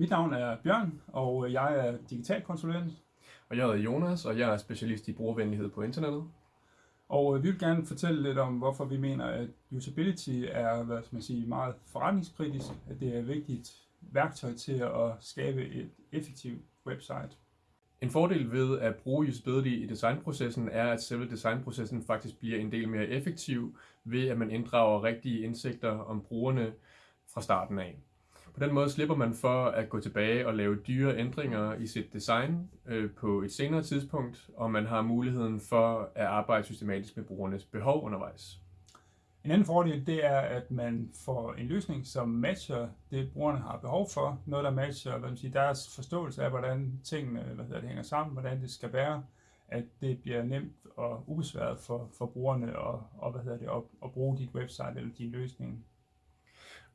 Mit navn er Bjørn, og jeg er digital konsulent. Og jeg hedder Jonas, og jeg er specialist i brugervenlighed på internettet. Og øh, vi vil gerne fortælle lidt om, hvorfor vi mener, at usability er hvad skal man sige, meget forretningskritisk, at det er et vigtigt værktøj til at skabe et effektivt website. En fordel ved at bruge usability i designprocessen er, at selve designprocessen faktisk bliver en del mere effektiv ved, at man inddrager rigtige indsigter om brugerne fra starten af. På den måde slipper man for at gå tilbage og lave dyre ændringer i sit design øh, på et senere tidspunkt, og man har muligheden for at arbejde systematisk med brugernes behov undervejs. En anden fordel det er, at man får en løsning, som matcher det, brugerne har behov for. Noget, der matcher hvad man siger, deres forståelse af, hvordan tingene hvad hedder, det hænger sammen, hvordan det skal være. At det bliver nemt og ubesværet for, for brugerne at, og, hvad hedder det, at, at bruge dit website eller din løsning.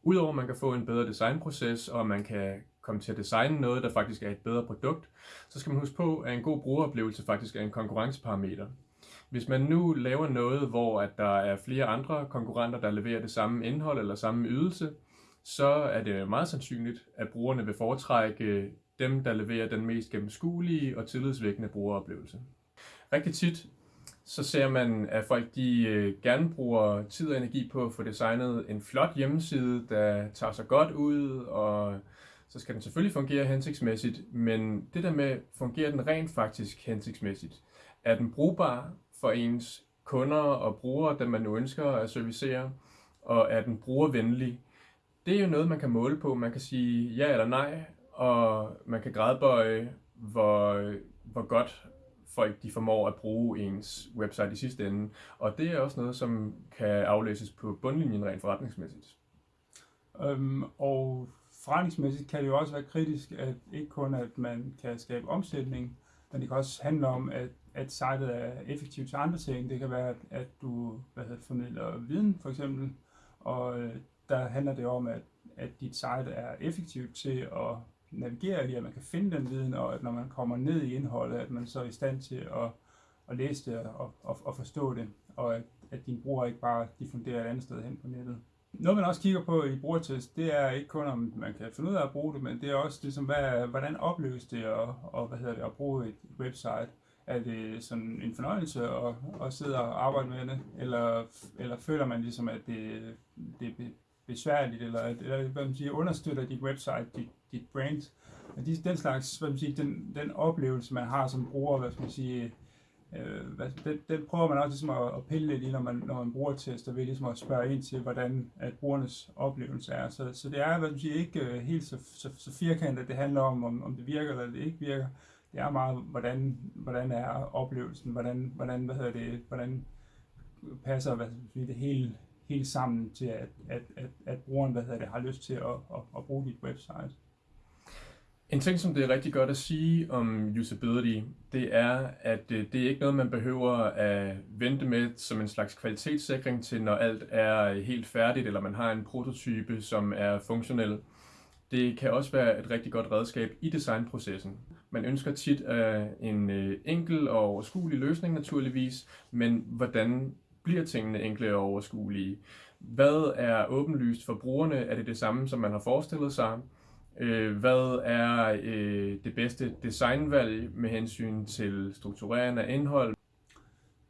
Udover at man kan få en bedre designproces, og man kan komme til at designe noget, der faktisk er et bedre produkt, så skal man huske på, at en god brugeroplevelse faktisk er en konkurrenceparameter. Hvis man nu laver noget, hvor at der er flere andre konkurrenter, der leverer det samme indhold eller samme ydelse, så er det meget sandsynligt, at brugerne vil foretrække dem, der leverer den mest gennemskuelige og tillidsvækkende brugeroplevelse. Rigtig tit så ser man, at folk de øh, gerne bruger tid og energi på at få designet en flot hjemmeside, der tager sig godt ud, og så skal den selvfølgelig fungere hensigtsmæssigt, men det der med, fungerer den rent faktisk hensigtsmæssigt? Er den brugbar for ens kunder og brugere, dem man nu ønsker at servicere, og er den brugervenlig? Det er jo noget, man kan måle på. Man kan sige ja eller nej, og man kan gradbøje, hvor, hvor godt folk de formår at bruge ens website i sidste ende. Og det er også noget, som kan aflæses på bundlinjen rent forretningsmæssigt. Øhm, og forretningsmæssigt kan det jo også være kritisk, at ikke kun at man kan skabe omsætning, men det kan også handle om, at, at sitet er effektivt til andre ting. Det kan være, at, du hvad hedder, formidler viden for eksempel, og øh, der handler det om, at, at dit site er effektivt til at navigere i, at man kan finde den viden, og at når man kommer ned i indholdet, at man så er i stand til at, at læse det og, og, og forstå det, og at, at din bruger ikke bare diffunderer et andet sted hen på nettet. Noget man også kigger på i brugertest, det er ikke kun om man kan finde ud af at bruge det, men det er også ligesom, hvad, hvordan opleves det og, og, hvad hedder det, at bruge et website. Er det sådan en fornøjelse at, at sidde og arbejde med det, eller, eller føler man ligesom, at det, det besværligt, eller, eller hvad man siger, understøtter dit website, dit, dit brand. Og de, den slags, hvad man siger, den, den oplevelse, man har som bruger, hvad skal man sige, øh, hvad, den, den prøver man også ligesom at, at pille lidt i, når man, når man bruger tester, ved ligesom at spørge ind til, hvordan at brugernes oplevelse er. Så, så det er, hvad man siger, ikke øh, helt så, så, så firkantet, det handler om, om, om det virker eller det ikke virker. Det er meget, hvordan, hvordan er oplevelsen, hvordan, hvordan, hvad hedder det, hvordan passer hvad det hele, helt sammen til, at, at, at, at brugeren hvad hedder det, har lyst til at, at, at bruge dit website. En ting, som det er rigtig godt at sige om usability, det er, at øh, det er ikke noget, man behøver at vente med som en slags kvalitetssikring til, når alt er øh, helt færdigt, eller man har en prototype, som er funktionel. Det kan også være et rigtig godt redskab i designprocessen. Man ønsker tit øh, en enkel og overskuelig løsning naturligvis, men hvordan bliver tingene enkle og overskuelige? Hvad er åbenlyst for brugerne? Er det det samme, som man har forestillet sig? Øh, hvad er øh, det bedste designvalg med hensyn til strukturering af indhold?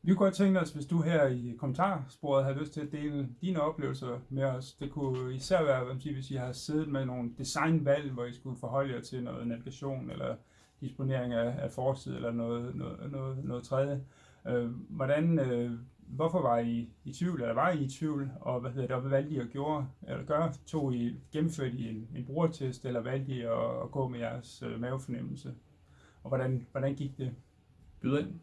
Vi kunne godt tænke os, hvis du her i kommentarsporet har lyst til at dele dine oplevelser med os. Det kunne især være, hvis I har siddet med nogle designvalg, hvor I skulle forholde jer til noget navigation eller disponering af, af forside eller noget, noget, noget, noget tredje. Øh, hvordan, øh, hvorfor var I i tvivl, eller var I i tvivl, og hvad hedder det, og hvad valgte I at gøre, eller gøre? Tog I, gennemførte I en, en brugertest, eller valgte I at, at gå med jeres øh, mavefornemmelse? Og hvordan, hvordan gik det? Byd ind.